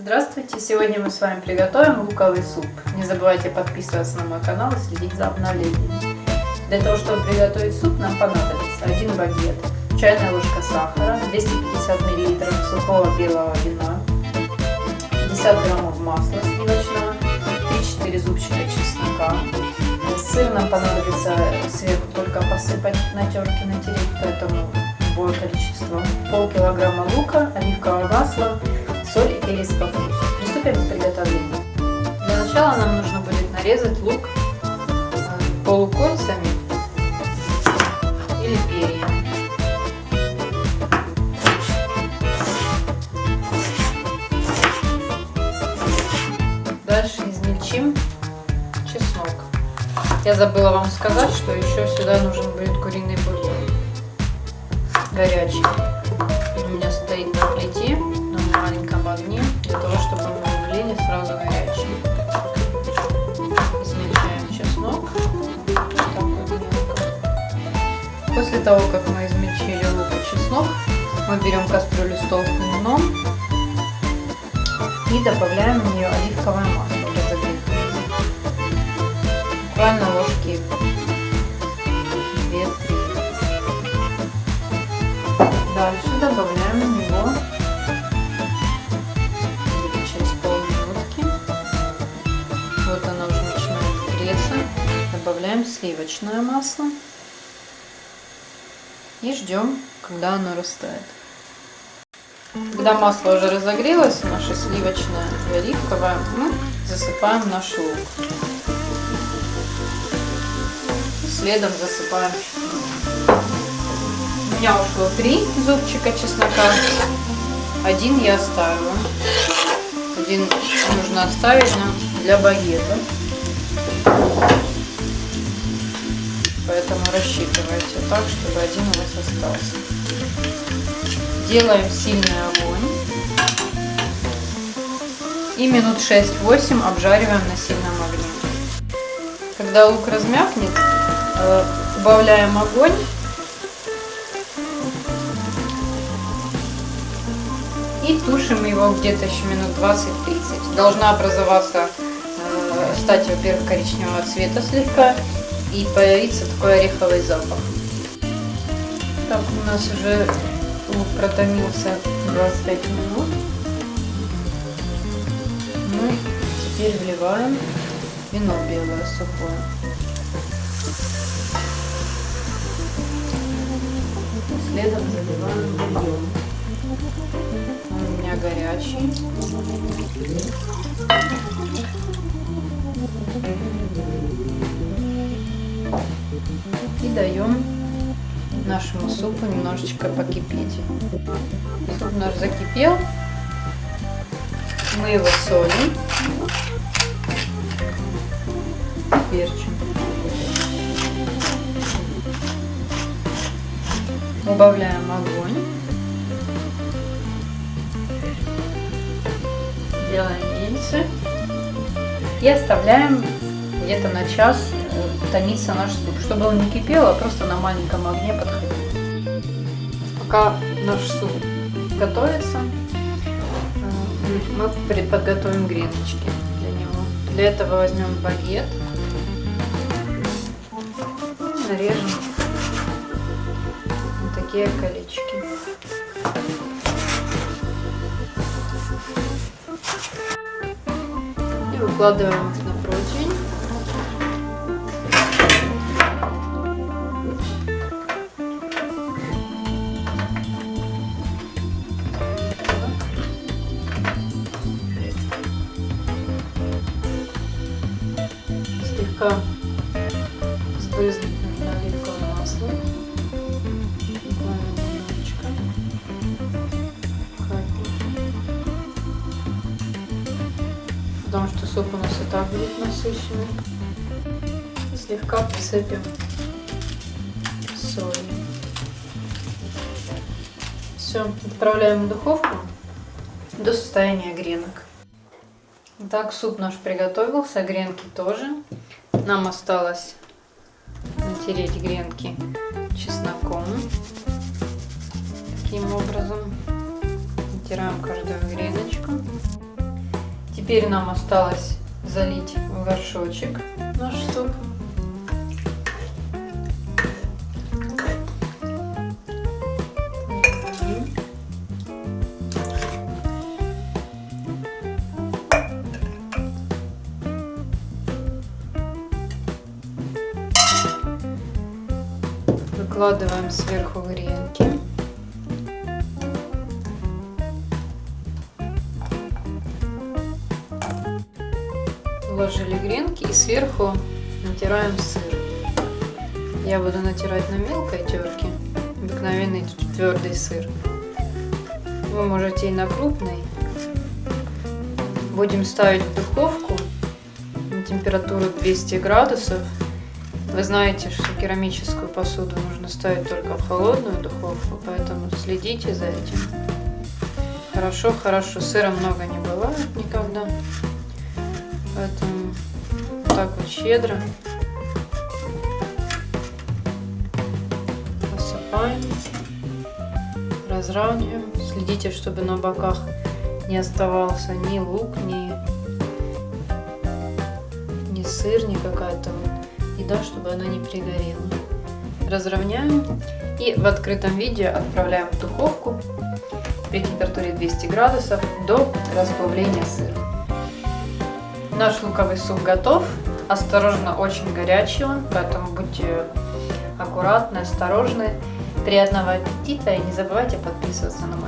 Здравствуйте! Сегодня мы с вами приготовим луковый суп. Не забывайте подписываться на мой канал и следить за обновлениями. Для того, чтобы приготовить суп, нам понадобится 1 багет, чайная ложка сахара, 250 мл сухого белого вина, 50 граммов масла сливочного, 3-4 зубчика чеснока. Сыр нам понадобится сверху только посыпать на терке, натереть, поэтому любое количество. Пол килограмма лука, оливковое масло, соль и перец по вкусу. Приступим к приготовлению. Для начала нам нужно будет нарезать лук э, полукольцами или перьями. Дальше измельчим чеснок. Я забыла вам сказать, что еще сюда нужен будет куриный бульон. Горячий. После того, как мы измельчили лук и чеснок, мы берем кастрюлю с толстым дном и добавляем в нее оливковое масло. Буквально ложки 2-3. Дальше добавляем в него через полминутки. Вот оно уже начинает греться. Добавляем сливочное масло и ждем, когда оно растает. Когда масло уже разогрелось, наше сливочное и оливковое, мы засыпаем наш лук. Следом засыпаем. У меня ушло три зубчика чеснока. Один я оставила. Один нужно оставить для багета. Поэтому рассчитывайте так, чтобы один у вас остался. Делаем сильный огонь. И минут 6-8 обжариваем на сильном огне. Когда лук размякнет, убавляем огонь. И тушим его где-то еще минут 20-30. Должна образоваться, стать, во-первых, коричневого цвета слегка. И появится такой ореховый запах. Так, у нас уже лук протомился 25 минут. Мы теперь вливаем вино белое сухое. Следом заливаем бульон. Он у меня горячий. И даем нашему супу немножечко покипеть. Суп наш закипел. Мы его солим. Перчим. Убавляем огонь. Делаем яйца. И оставляем где-то на час томиться наш суп, чтобы он не кипел, а просто на маленьком огне подходил. Пока наш суп готовится, мы подготовим греночки для него. Для этого возьмем багет, нарежем вот такие колечки. И выкладываем слегка сбрызнуть нужно оливковое масло. Немножечко. Потому что суп у нас и так будет насыщенный. Слегка посыпем солью. Все, отправляем в духовку до состояния гренок. Так, суп наш приготовился, гренки тоже. Нам осталось натереть гренки чесноком. Таким образом. Натираем каждую греночку. Теперь нам осталось залить в горшочек наш суп. Выкладываем сверху гренки. Вложили гренки и сверху натираем сыр. Я буду натирать на мелкой терке, обыкновенный твердый сыр. Вы можете и на крупной. Будем ставить в духовку на температуру 200 градусов. Вы знаете, что керамическую посуду нужно ставить только в холодную духовку, поэтому следите за этим. Хорошо, хорошо. Сыра много не бывает никогда. Поэтому так вот щедро посыпаем, разравниваем. Следите, чтобы на боках не оставался ни лук, ни, ни сыр, ни какая-то еда, чтобы она не пригорела. Разровняем и в открытом виде отправляем в духовку при температуре 200 градусов до расплавления сыра. Наш луковый суп готов. Осторожно, очень горячий он, поэтому будьте аккуратны, осторожны. Приятного аппетита и не забывайте подписываться на мой